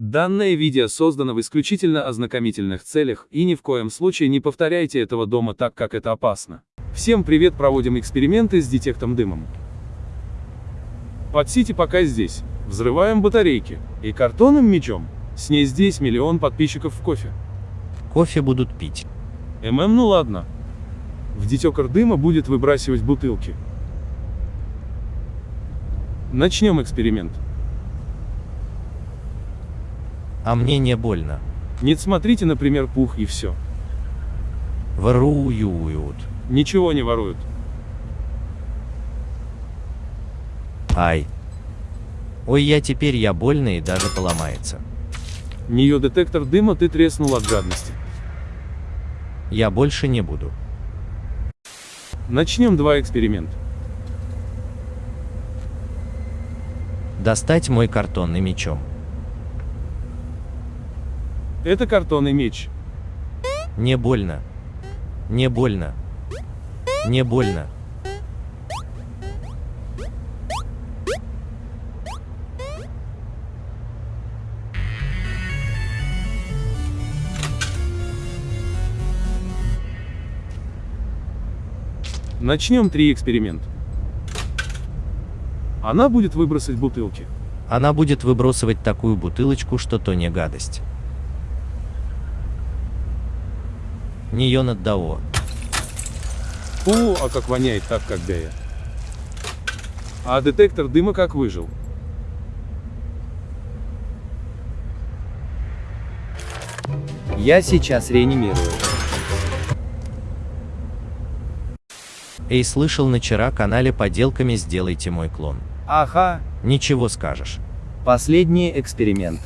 Данное видео создано в исключительно ознакомительных целях, и ни в коем случае не повторяйте этого дома так, как это опасно. Всем привет, проводим эксперименты с детектом дымом. Подсите пока здесь. Взрываем батарейки. И картонным мечом. С ней здесь миллион подписчиков в кофе. Кофе будут пить. ММ, ну ладно. В детекор дыма будет выбрасывать бутылки. Начнем эксперимент. А мне не больно. Нет, смотрите, например, пух и все. Воруют. Ничего не воруют. Ай. Ой, я теперь я больно и даже поломается. Нее детектор дыма ты треснул от жадности. Я больше не буду. Начнем два эксперимента. Достать мой картонный мечом. Это картонный меч. Не больно. Не больно. Не больно. Начнем три эксперимент. Она будет выбросить бутылки. Она будет выбросывать такую бутылочку, что то не гадость. Нее над дао. Фу, а как воняет так, когда я. А детектор дыма как выжил. Я сейчас реанимирую. Эй, слышал на вчера канале поделками сделайте мой клон. Ага, Ничего скажешь. последний эксперимент.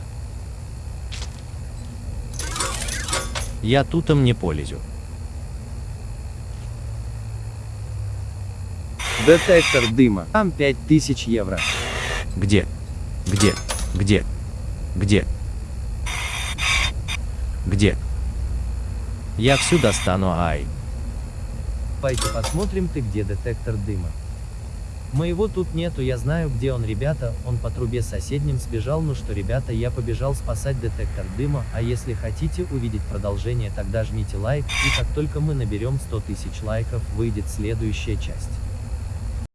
Я тутом не полезю. Детектор дыма. Там 5000 евро. Где? Где? Где? Где? Где? Я всю достану, ай. Пойте посмотрим ты где детектор дыма. Моего тут нету, я знаю где он, ребята, он по трубе соседним сбежал, ну что, ребята, я побежал спасать детектор дыма, а если хотите увидеть продолжение, тогда жмите лайк, и как только мы наберем 100 тысяч лайков, выйдет следующая часть.